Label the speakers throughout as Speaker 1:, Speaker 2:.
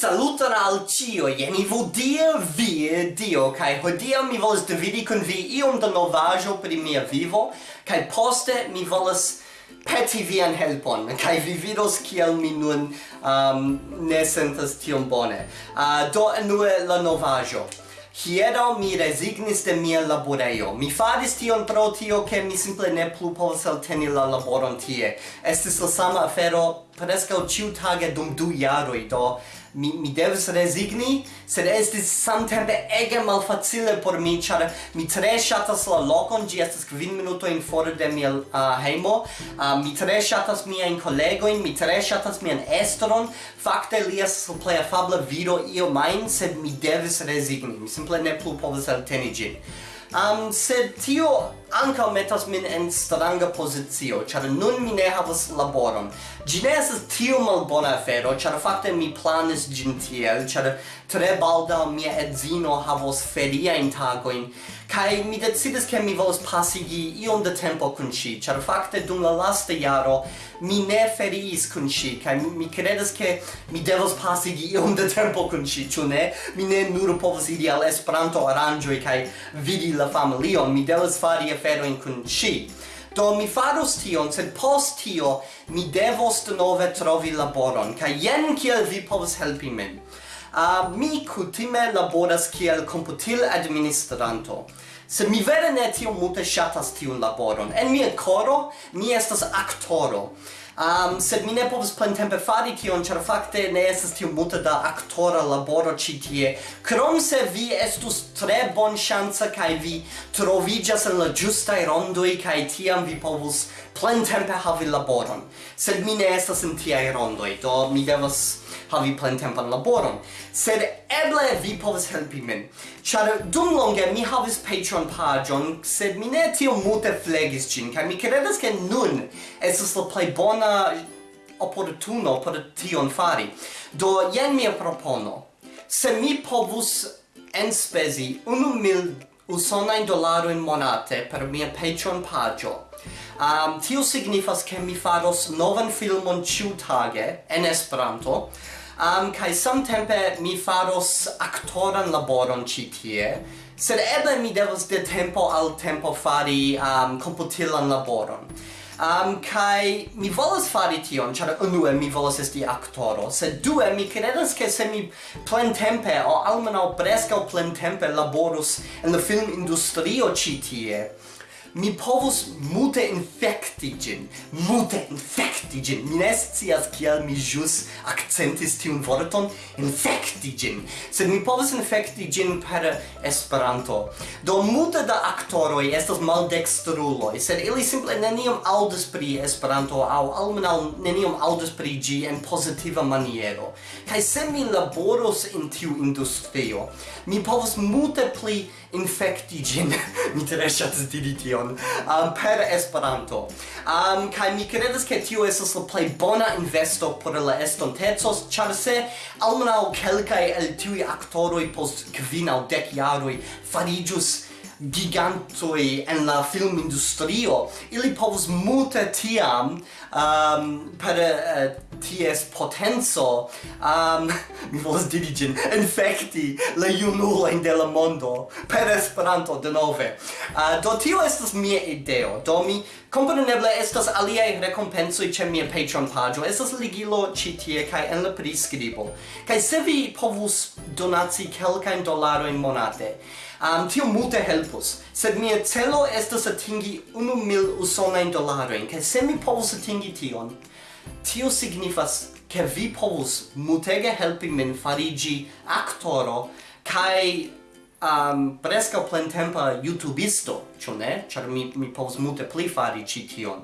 Speaker 1: Saluton al cio, jen i vodie vi, dio, kai hodia mi volas dividi kun vi iom da novajo pri mia vivo, kai poste mi volas peti vian helpon, kai vi vidos kiel mi nun um, ne sentas tiom bone. Uh, do enue la novajo. Hiero mi resignis de mia laborejo. Mi faris tion pro tio, ke mi simple ne plu povas elteni la laboron tie. Estis la sama afero prescau ciutage dum du jaroi, do mi, mi devis resigni, sed estis samtempe ege malfacile por mi, char mi tre shatas la locon, gi estes kvin minutoin fora de mia uh, heimo, uh, mi tre shatas miain kolegoin, mi tre shatas mian estron, fakte li estes la plei afabla viro io main, sed mi devis resigni, mi simple ne plu povas alteni gin. Um, sed tio anca metas min en stranga pozicio, char nun mi ne havas laboron. Gi ne esas tio mal bona afero, char fakte mi planis gin tiel, char tre balda mia edzino havos feria in tagoin, kai mi decidis ke mi volas pasigi iom de tempo kun ŝi, char fakte dum la lasta jaro mi ne feriis kun ŝi, kai mi, credes ke mi devos pasigi iom de tempo kun ŝi, ĉu ne? Mi ne nur povas iri al Esperanto aranĝoj kaj vidi la familion, mi devas fari aferoin kun ci. Do mi faros tion, sed post tio mi devos denove trovi laboron, kaj jen kiel vi povas helpi min. Uh, mi kutime laboras kiel komputil administranto. Se mi vere ne tiom multe shatas tiun laboron. En mia coro, mi estas aktoro. Um, sed mi ne povus plentempe fari tion, char fakte ne estes tiom multe da aktora laboro ci tie. Krom se vi estus tre bonŝanca kai vi trovigas en la giustai rondoi, kai tiam vi povus plentempe havi laboron. Sed mi ne estas in tiai rondoi, do mi devas havi plentempan laboron. Sed eble vi povas helpi min. Ĉar dum longe mi havis Patreon paĝon, sed mi ne tiom multe flegis ĝin, kaj mi kredas ke nun estas la plej bona oportuno por tion fari. Do jen mia propono. Se mi povus enspezi unu mil usonajn dolarojn monate per mia Patreon paĝo, um, tio signifas ke mi faros novan filmon ĉiutage en Esperanto, um, kai samtempe mi faros aktoran laboron ĉi tie sed eble mi devos de tempo al tempo fari um, komputilan laboron. Um, kai mi volas fari tion, char unue mi volas esti aktoro, sed due mi credas che se mi plentempe, o almeno plen plentempe laborus en la film industrio citie, mi povus mute infecti gin, mute infecti gin. Mi ne scias kiel mi jus accentis tiun vorton, infecti gin. Sed mi povus infecti gin per Esperanto. Do mute da actoroi estas maldextruloi, sed ili simple nenium audis pri Esperanto au almenau nenium audis pri gi en positiva maniero. Kai se mi laboros in tiu industrio, mi povus mute pli infecti gin. mi tre shatas diri tion um, per Esperanto. Um, kai mi credes ke tio estas la plej bona investo por la estonteco, ĉar se almenaŭ kelkaj el tiuj aktoroj post kvin aŭ dek jaroj fariĝus gigantoi en la filmindustrio, ili povus multe tiam um, per uh, ties potenzo um, mi volas diri gin infecti la junuloin de la mondo per Esperanto denove. Uh, do tio estas mia ideo. Do mi Compreneble estas aliaj rekompensoj ĉe mia Patreon paĝo. Estas ligilo ĉi tie kaj en la priskribo. Kaj se vi povus donaci kelkajn dolarojn monate, um, tio multe principles, sed mia celo estas atingi unu mil usonain dolarojn, kai se mi povus atingi tion, tio signifas ke vi povus mutege helpi min farigi aktoro kai um, presca plentempa youtubisto, ĉu ne? Ĉar mi, mi povus multe pli fari ĉi tion.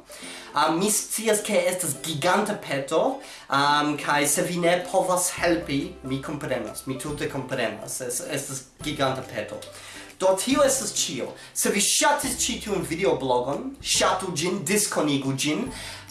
Speaker 1: Um, mi scias ke estas giganta peto, um, kaj se vi ne povas helpi, mi komprenas, mi tute komprenas, es, estas giganta peto. Do tio estas ĉio. Se vi ŝatis ĉi tiun videoblogon, ŝatu ĝin, diskonigu ĝin,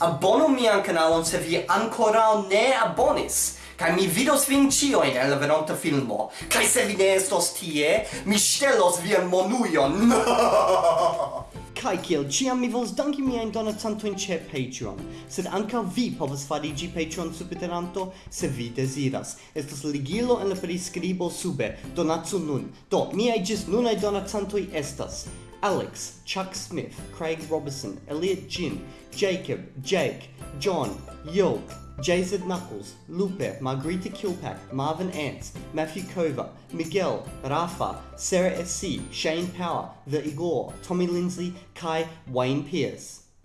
Speaker 1: abonu mian kanalon se vi ankoraŭ ne abonis. Kaj mi vidos vin ĉiujn en la venonta filmo. Kaj se vi ne estos tie, mi ŝtelos vian monujon.
Speaker 2: Kai kiel ciam mi vols danki mia in donacanto ce Patreon, sed anca vi povas farigi Patreon subiteranto se vi desiras. Estas ligilo en la prescribo sube, Donatsu nun. Do, miai gis nunai donacantoi estas Alex, Chuck Smith, Craig Robertson, Elliot Jin, Jacob, Jake, John, Yolk, JZ Knuckles, Lupe, Margarita Kilpack, Marvin Ants, Matthew Kova, Miguel, Rafa, Sarah SC, Shane Power, The Igor, Tommy Lindsay, Kai, Wayne Pierce.